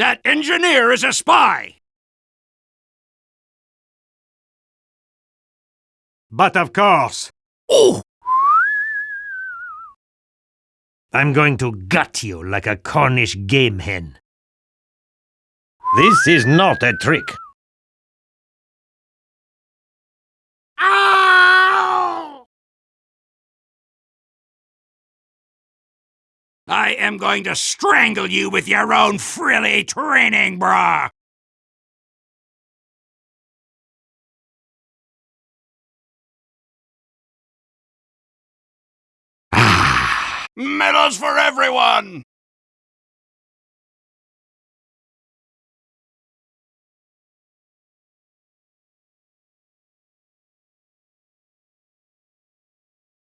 That engineer is a spy! But of course, Oh! I'm going to gut you like a Cornish game hen. This is not a trick. I am going to strangle you with your own frilly training bra! Ah. Medals for everyone!